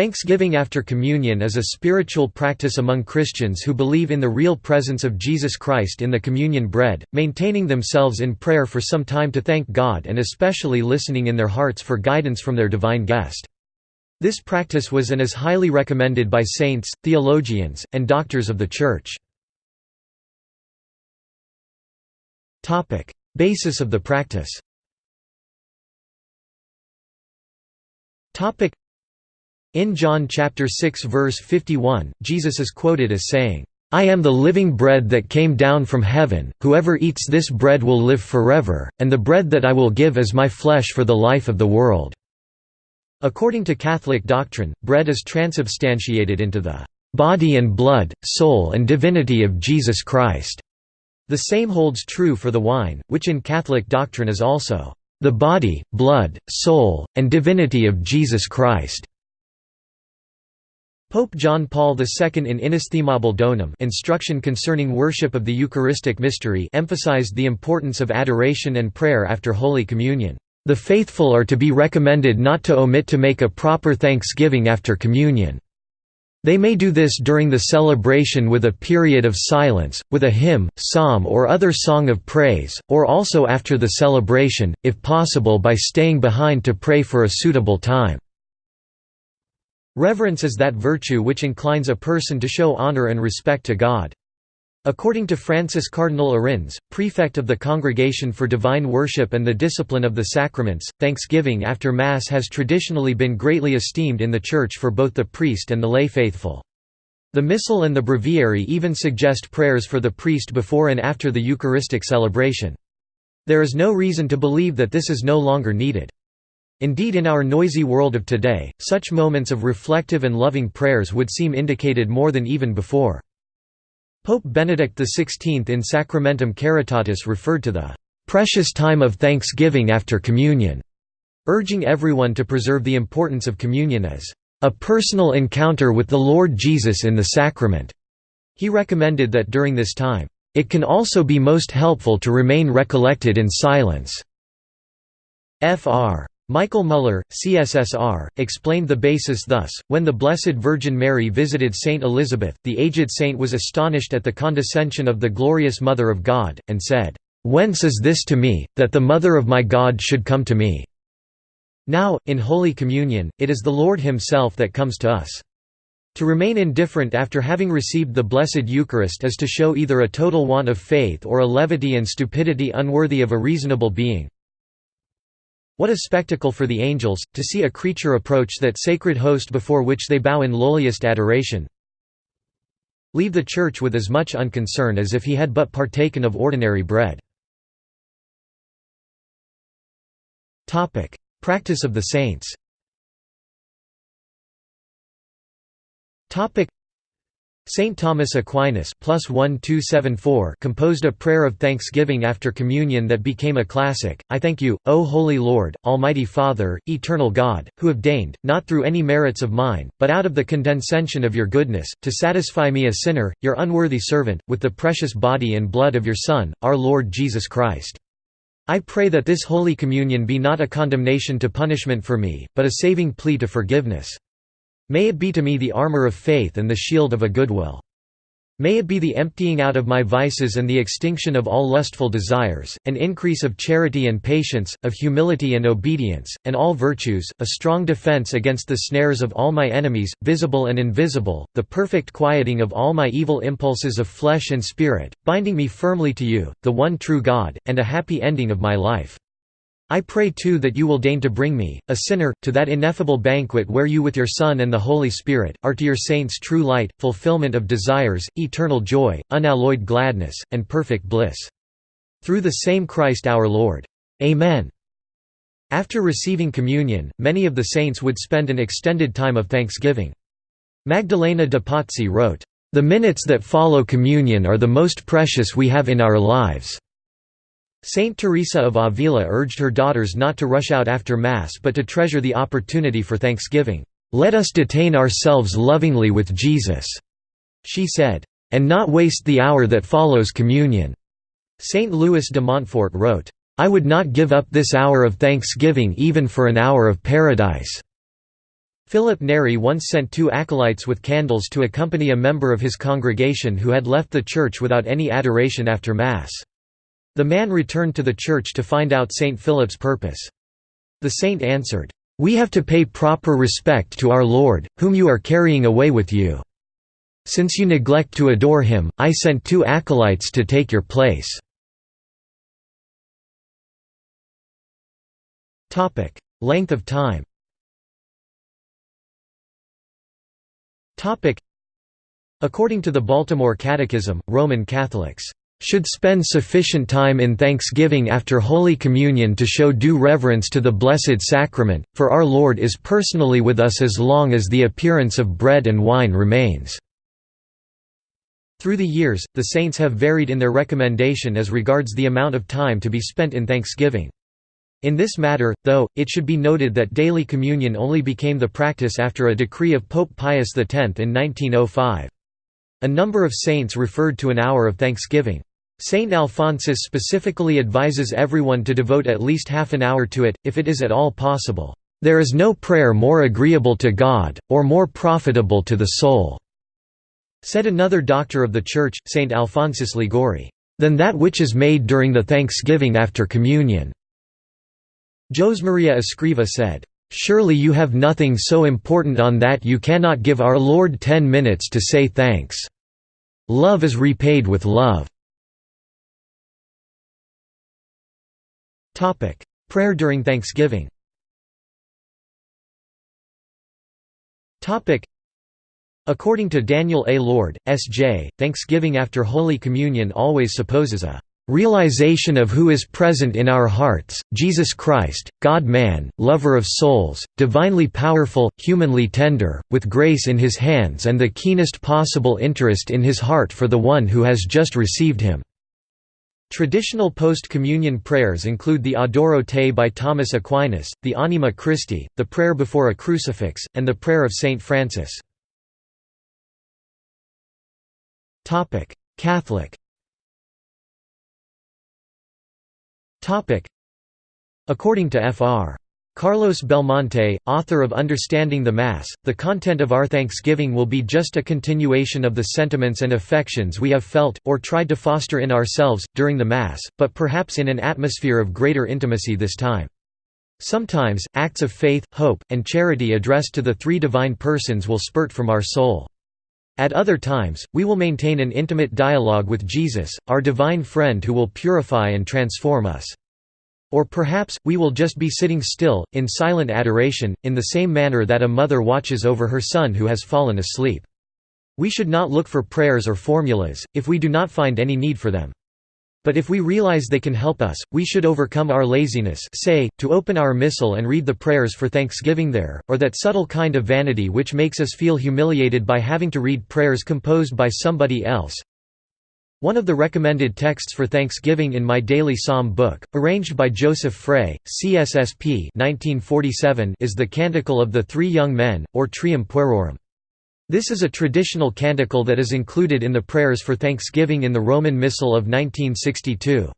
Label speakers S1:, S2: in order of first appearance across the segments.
S1: Thanksgiving after communion is a spiritual practice among Christians who believe in the real presence of Jesus Christ in the communion bread, maintaining themselves in prayer for some time to thank God and especially listening in their hearts for guidance from their divine guest. This practice was and is highly recommended by saints, theologians, and doctors of the Church. Basis of the practice in John chapter 6 verse 51, Jesus is quoted as saying, "I am the living bread that came down from heaven, whoever eats this bread will live forever, and the bread that I will give is my flesh for the life of the world." According to Catholic doctrine, bread is transubstantiated into the body and blood, soul and divinity of Jesus Christ. The same holds true for the wine, which in Catholic doctrine is also the body, blood, soul, and divinity of Jesus Christ. Pope John Paul II in Inestimabile Donum instruction concerning worship of the Eucharistic mystery emphasized the importance of adoration and prayer after Holy Communion. The faithful are to be recommended not to omit to make a proper thanksgiving after communion. They may do this during the celebration with a period of silence, with a hymn, psalm or other song of praise, or also after the celebration, if possible by staying behind to pray for a suitable time. Reverence is that virtue which inclines a person to show honor and respect to God. According to Francis Cardinal Arinze, prefect of the Congregation for Divine Worship and the Discipline of the Sacraments, thanksgiving after Mass has traditionally been greatly esteemed in the Church for both the priest and the lay faithful. The Missal and the Breviary even suggest prayers for the priest before and after the Eucharistic celebration. There is no reason to believe that this is no longer needed. Indeed in our noisy world of today, such moments of reflective and loving prayers would seem indicated more than even before. Pope Benedict XVI in Sacramentum Caritatis referred to the "...precious time of thanksgiving after communion", urging everyone to preserve the importance of communion as "...a personal encounter with the Lord Jesus in the sacrament." He recommended that during this time, "...it can also be most helpful to remain recollected in silence." Fr. Michael Müller, CSSR, explained the basis thus, when the Blessed Virgin Mary visited Saint Elizabeth, the aged saint was astonished at the condescension of the glorious Mother of God, and said, "'Whence is this to me, that the Mother of my God should come to me?' Now, in Holy Communion, it is the Lord Himself that comes to us. To remain indifferent after having received the Blessed Eucharist is to show either a total want of faith or a levity and stupidity unworthy of a reasonable being. What a spectacle for the angels, to see a creature approach that sacred host before which they bow in lowliest adoration. Leave the church with as much unconcern as if he had but partaken of ordinary bread. Practice of the saints Saint Thomas Aquinas composed a prayer of thanksgiving after communion that became a classic, I thank you, O Holy Lord, Almighty Father, Eternal God, who have deigned, not through any merits of mine, but out of the condescension of your goodness, to satisfy me a sinner, your unworthy servant, with the precious body and blood of your Son, our Lord Jesus Christ. I pray that this Holy Communion be not a condemnation to punishment for me, but a saving plea to forgiveness. May it be to me the armor of faith and the shield of a good will. May it be the emptying out of my vices and the extinction of all lustful desires, an increase of charity and patience, of humility and obedience, and all virtues, a strong defense against the snares of all my enemies, visible and invisible, the perfect quieting of all my evil impulses of flesh and spirit, binding me firmly to you, the one true God, and a happy ending of my life. I pray too that you will deign to bring me, a sinner, to that ineffable banquet where you with your Son and the Holy Spirit, are to your saints true light, fulfillment of desires, eternal joy, unalloyed gladness, and perfect bliss. Through the same Christ our Lord. Amen. After receiving communion, many of the saints would spend an extended time of thanksgiving. Magdalena de Pazzi wrote, "...the minutes that follow communion are the most precious we have in our lives." Saint Teresa of Avila urged her daughters not to rush out after Mass but to treasure the opportunity for thanksgiving. "'Let us detain ourselves lovingly with Jesus,' she said, "'and not waste the hour that follows communion.'" Saint Louis de Montfort wrote, "'I would not give up this hour of thanksgiving even for an hour of paradise.'" Philip Neri once sent two acolytes with candles to accompany a member of his congregation who had left the church without any adoration after Mass. The man returned to the church to find out St. Philip's purpose. The saint answered, "'We have to pay proper respect to our Lord, whom you are carrying away with you. Since you neglect to adore him, I sent two acolytes to take your place." Length of time According to the Baltimore Catechism, Roman Catholics should spend sufficient time in thanksgiving after Holy Communion to show due reverence to the Blessed Sacrament, for our Lord is personally with us as long as the appearance of bread and wine remains." Through the years, the saints have varied in their recommendation as regards the amount of time to be spent in thanksgiving. In this matter, though, it should be noted that daily communion only became the practice after a decree of Pope Pius X in 1905. A number of saints referred to an hour of thanksgiving. Saint Alphonsus specifically advises everyone to devote at least half an hour to it, if it is at all possible. There is no prayer more agreeable to God, or more profitable to the soul," said another doctor of the Church, Saint Alphonsus Liguori, "than that which is made during the thanksgiving after communion." Josemaria Escriva said, "'Surely you have nothing so important on that you cannot give our Lord ten minutes to say thanks. Love is repaid with love." Prayer during Thanksgiving Topic: According to Daniel A. Lord, S.J., Thanksgiving after Holy Communion always supposes a Realization of who is present in our hearts, Jesus Christ, God-man, lover of souls, divinely powerful, humanly tender, with grace in his hands and the keenest possible interest in his heart for the one who has just received him." Traditional post-communion prayers include the Adoro Te by Thomas Aquinas, the Anima Christi, the prayer before a crucifix, and the prayer of Saint Francis. Catholic According to Fr. Carlos Belmonte, author of Understanding the Mass, the content of our thanksgiving will be just a continuation of the sentiments and affections we have felt, or tried to foster in ourselves, during the Mass, but perhaps in an atmosphere of greater intimacy this time. Sometimes, acts of faith, hope, and charity addressed to the three divine persons will spurt from our soul. At other times, we will maintain an intimate dialogue with Jesus, our divine friend who will purify and transform us. Or perhaps, we will just be sitting still, in silent adoration, in the same manner that a mother watches over her son who has fallen asleep. We should not look for prayers or formulas, if we do not find any need for them. But if we realize they can help us, we should overcome our laziness say, to open our missal and read the prayers for thanksgiving there, or that subtle kind of vanity which makes us feel humiliated by having to read prayers composed by somebody else. One of the recommended texts for Thanksgiving in my daily psalm book, arranged by Joseph Frey, CSSP 1947, is the Canticle of the Three Young Men, or Trium Puerorum. This is a traditional canticle that is included in the prayers for Thanksgiving in the Roman Missal of 1962.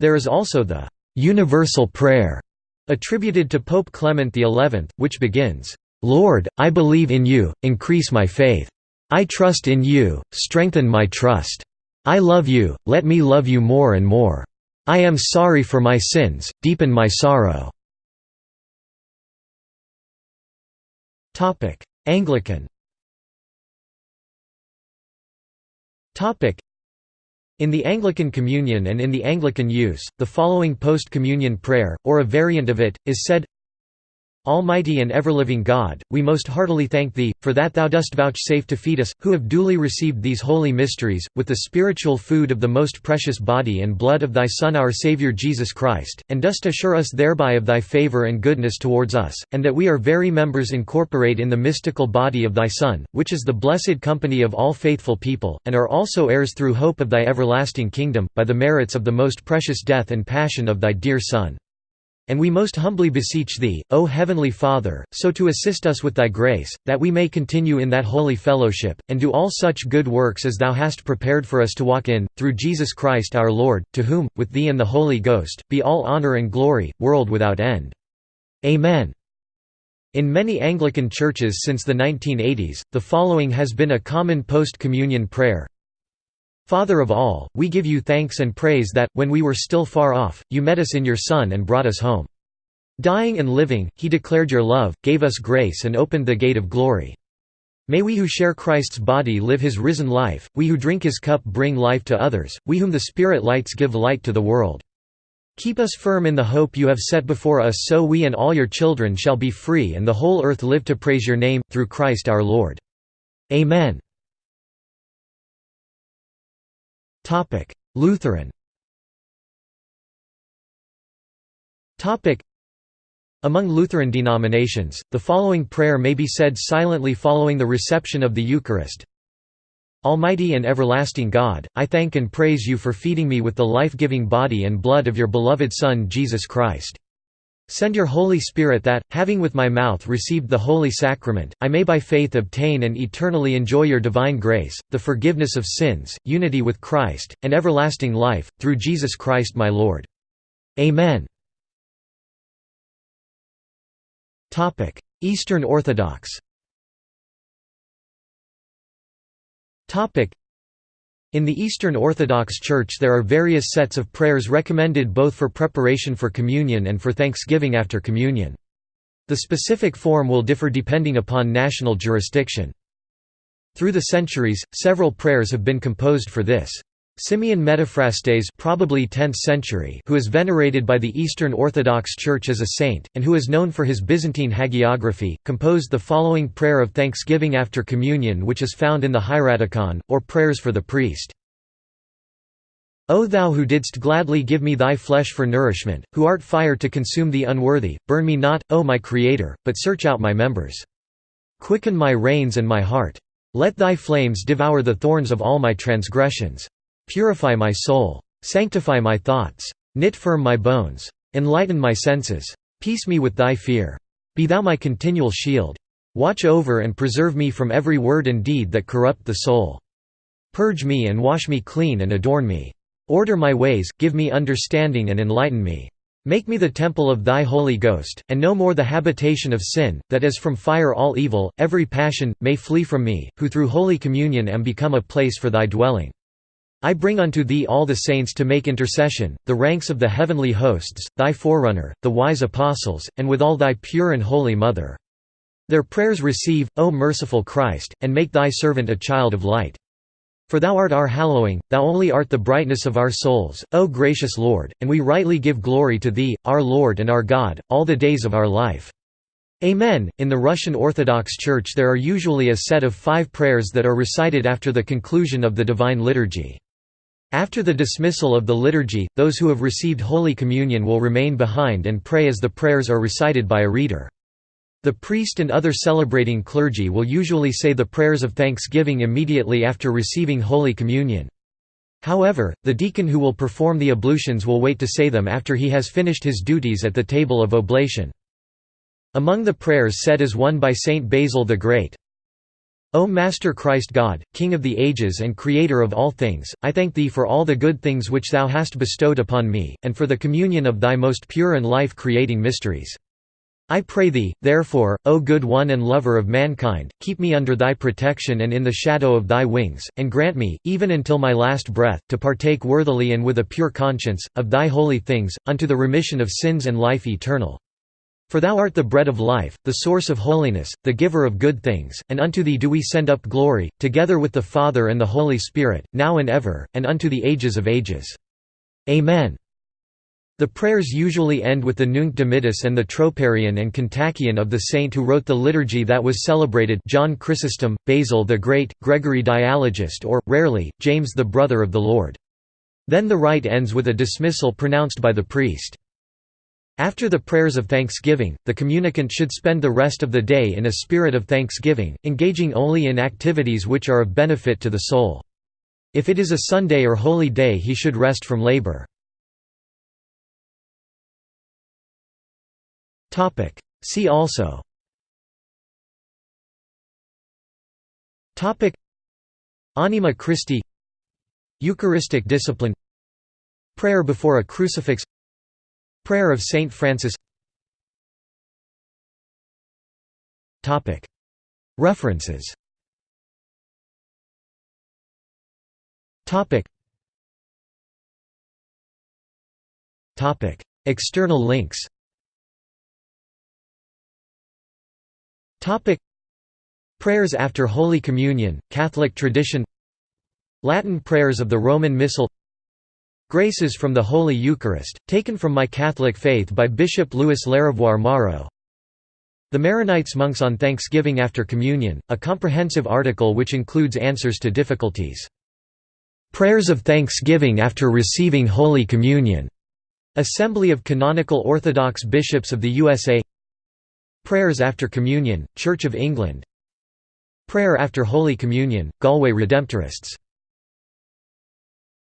S1: There is also the «Universal Prayer» attributed to Pope Clement XI, which begins, "'Lord, I believe in you, increase my faith. I trust in you, strengthen my trust. I love you, let me love you more and more. I am sorry for my sins, deepen my sorrow." Anglican In the Anglican Communion and in the Anglican use, the following post-communion prayer, or a variant of it, is said Almighty and ever-living God, we most heartily thank Thee, for that Thou dost vouchsafe to feed us, who have duly received these holy mysteries, with the spiritual food of the most precious body and blood of Thy Son our Saviour Jesus Christ, and dost assure us thereby of Thy favour and goodness towards us, and that we are very members incorporate in the mystical body of Thy Son, which is the blessed company of all faithful people, and are also heirs through hope of Thy everlasting kingdom, by the merits of the most precious death and passion of Thy dear Son. And we most humbly beseech Thee, O Heavenly Father, so to assist us with Thy grace, that we may continue in that holy fellowship, and do all such good works as Thou hast prepared for us to walk in, through Jesus Christ our Lord, to whom, with Thee and the Holy Ghost, be all honour and glory, world without end. Amen. In many Anglican churches since the 1980s, the following has been a common post-communion prayer. Father of all, we give you thanks and praise that, when we were still far off, you met us in your Son and brought us home. Dying and living, he declared your love, gave us grace and opened the gate of glory. May we who share Christ's body live his risen life, we who drink his cup bring life to others, we whom the Spirit lights give light to the world. Keep us firm in the hope you have set before us so we and all your children shall be free and the whole earth live to praise your name, through Christ our Lord. Amen. Lutheran among Lutheran denominations, the following prayer may be said silently following the reception of the Eucharist. Almighty and everlasting God, I thank and praise you for feeding me with the life-giving body and blood of your beloved Son Jesus Christ. Send your Holy Spirit that, having with my mouth received the Holy Sacrament, I may by faith obtain and eternally enjoy your divine grace, the forgiveness of sins, unity with Christ, and everlasting life, through Jesus Christ my Lord. Amen. Eastern Orthodox in the Eastern Orthodox Church there are various sets of prayers recommended both for preparation for communion and for thanksgiving after communion. The specific form will differ depending upon national jurisdiction. Through the centuries, several prayers have been composed for this. Simeon Metaphrastes probably 10th century who is venerated by the Eastern Orthodox Church as a saint, and who is known for his Byzantine hagiography, composed the following prayer of thanksgiving after communion which is found in the Hieratikon, or prayers for the priest. O thou who didst gladly give me thy flesh for nourishment, who art fire to consume the unworthy, burn me not, O my Creator, but search out my members. Quicken my reins and my heart. Let thy flames devour the thorns of all my transgressions. Purify my soul. Sanctify my thoughts. Knit firm my bones. Enlighten my senses. Peace me with thy fear. Be thou my continual shield. Watch over and preserve me from every word and deed that corrupt the soul. Purge me and wash me clean and adorn me. Order my ways, give me understanding and enlighten me. Make me the temple of thy Holy Ghost, and no more the habitation of sin, that as from fire all evil, every passion, may flee from me, who through Holy Communion am become a place for thy dwelling. I bring unto thee all the saints to make intercession, the ranks of the heavenly hosts, thy forerunner, the wise apostles, and with all thy pure and holy Mother. Their prayers receive, O merciful Christ, and make thy servant a child of light. For thou art our hallowing, thou only art the brightness of our souls, O gracious Lord, and we rightly give glory to thee, our Lord and our God, all the days of our life. Amen. In the Russian Orthodox Church there are usually a set of five prayers that are recited after the conclusion of the Divine Liturgy. After the dismissal of the liturgy, those who have received Holy Communion will remain behind and pray as the prayers are recited by a reader. The priest and other celebrating clergy will usually say the prayers of thanksgiving immediately after receiving Holy Communion. However, the deacon who will perform the ablutions will wait to say them after he has finished his duties at the table of oblation. Among the prayers said is one by Saint Basil the Great, O Master Christ God, King of the ages and Creator of all things, I thank Thee for all the good things which Thou hast bestowed upon me, and for the communion of Thy most pure and life-creating mysteries. I pray Thee, therefore, O good One and Lover of mankind, keep me under Thy protection and in the shadow of Thy wings, and grant me, even until my last breath, to partake worthily and with a pure conscience, of Thy holy things, unto the remission of sins and life eternal. For thou art the bread of life, the source of holiness, the giver of good things, and unto thee do we send up glory, together with the Father and the Holy Spirit, now and ever, and unto the ages of ages. Amen. The prayers usually end with the Nunc Dimittis and the Troparion and Kontakion of the saint who wrote the liturgy that was celebrated John Chrysostom, Basil the Great, Gregory Dialogist or, rarely, James the brother of the Lord. Then the rite ends with a dismissal pronounced by the priest. After the prayers of thanksgiving, the communicant should spend the rest of the day in a spirit of thanksgiving, engaging only in activities which are of benefit to the soul. If it is a Sunday or holy day he should rest from labor. See also. Anima Christi. Eucharistic discipline. Prayer before a crucifix Prayer of Saint Francis. References. External links. Prayers after Holy Communion, Catholic tradition. Latin prayers of the Roman Missal Graces from the Holy Eucharist, taken from My Catholic Faith by Bishop Louis LaRavoire Morrow The Maronites Monks on Thanksgiving after Communion, a comprehensive article which includes answers to difficulties. Prayers of Thanksgiving after receiving Holy Communion. Assembly of Canonical Orthodox Bishops of the USA Prayers after Communion, Church of England Prayer after Holy Communion, Galway Redemptorists